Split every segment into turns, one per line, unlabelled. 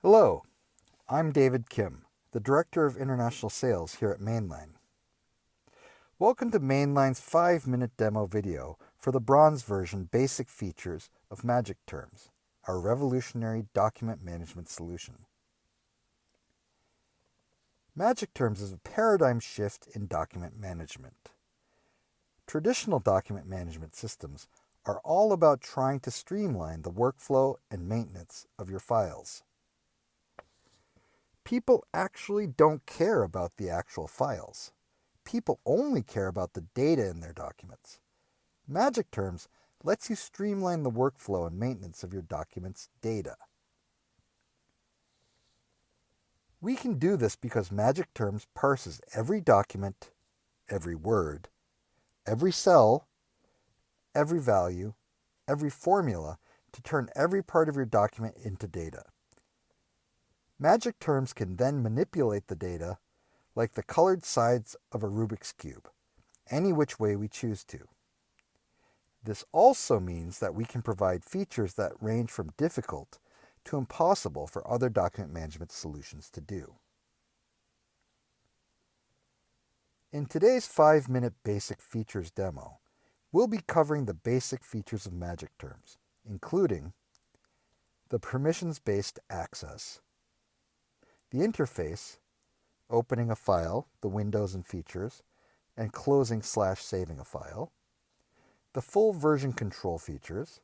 Hello, I'm David Kim, the Director of International Sales here at Mainline. Welcome to Mainline's 5-minute demo video for the bronze version basic features of Magic Terms, our revolutionary document management solution. Magic Terms is a paradigm shift in document management. Traditional document management systems are all about trying to streamline the workflow and maintenance of your files people actually don't care about the actual files. People only care about the data in their documents. Magic Terms lets you streamline the workflow and maintenance of your documents' data. We can do this because Magic Terms parses every document, every word, every cell, every value, every formula to turn every part of your document into data. Magic terms can then manipulate the data like the colored sides of a Rubik's Cube, any which way we choose to. This also means that we can provide features that range from difficult to impossible for other document management solutions to do. In today's 5-minute basic features demo, we'll be covering the basic features of magic terms, including the permissions-based access, the interface, opening a file, the windows and features, and closing slash saving a file, the full version control features,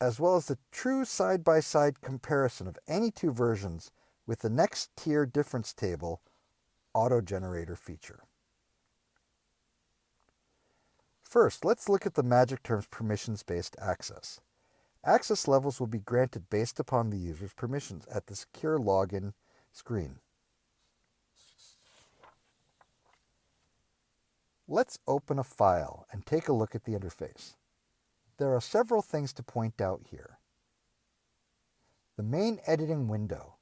as well as the true side-by-side -side comparison of any two versions with the next tier difference table auto-generator feature. First, let's look at the Magic Terms permissions-based access. Access levels will be granted based upon the user's permissions at the secure login screen. Let's open a file and take a look at the interface. There are several things to point out here. The main editing window.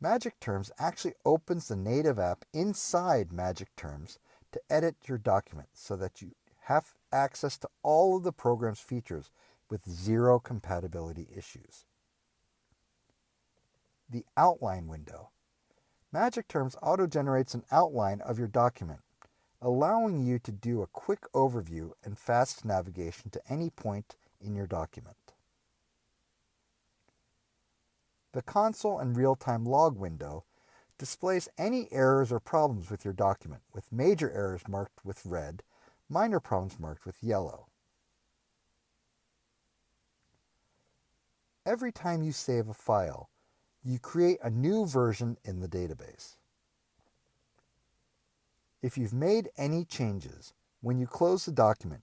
Magic Terms actually opens the native app inside Magic Terms to edit your document so that you have access to all of the program's features with zero compatibility issues the outline window. Magic Terms auto-generates an outline of your document, allowing you to do a quick overview and fast navigation to any point in your document. The console and real-time log window displays any errors or problems with your document, with major errors marked with red, minor problems marked with yellow. Every time you save a file, you create a new version in the database. If you've made any changes, when you close the document,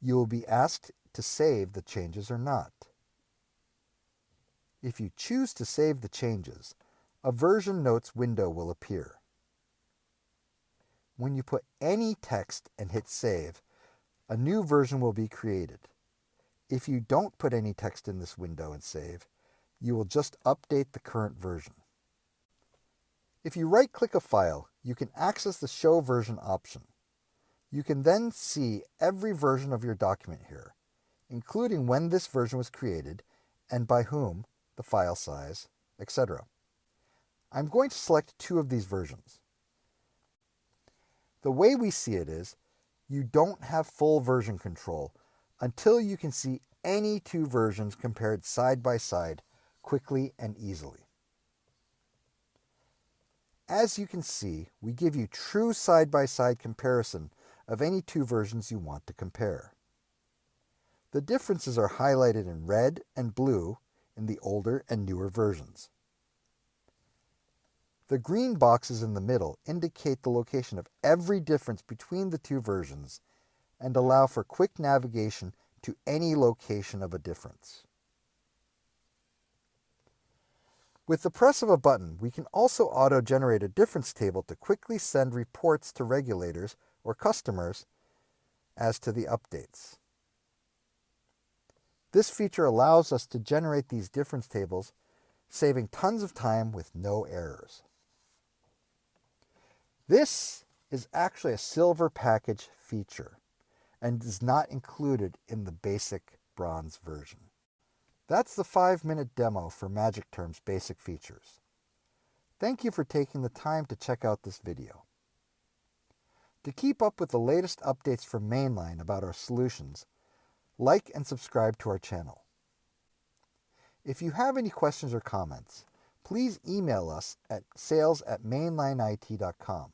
you will be asked to save the changes or not. If you choose to save the changes, a version notes window will appear. When you put any text and hit save, a new version will be created. If you don't put any text in this window and save, you will just update the current version. If you right-click a file, you can access the Show Version option. You can then see every version of your document here, including when this version was created and by whom, the file size, etc. I'm going to select two of these versions. The way we see it is, you don't have full version control until you can see any two versions compared side by side quickly and easily. As you can see, we give you true side-by-side -side comparison of any two versions you want to compare. The differences are highlighted in red and blue in the older and newer versions. The green boxes in the middle indicate the location of every difference between the two versions and allow for quick navigation to any location of a difference. With the press of a button, we can also auto-generate a difference table to quickly send reports to regulators or customers as to the updates. This feature allows us to generate these difference tables, saving tons of time with no errors. This is actually a silver package feature and is not included in the basic bronze version. That's the five-minute demo for Magic Term's basic features. Thank you for taking the time to check out this video. To keep up with the latest updates from Mainline about our solutions, like and subscribe to our channel. If you have any questions or comments, please email us at sales at mainlineit.com.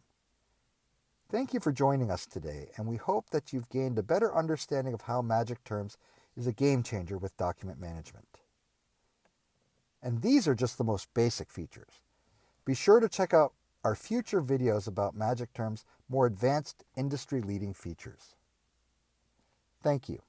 Thank you for joining us today, and we hope that you've gained a better understanding of how Magic Terms is a game changer with document management. And these are just the most basic features. Be sure to check out our future videos about Magic Terms' more advanced industry-leading features. Thank you.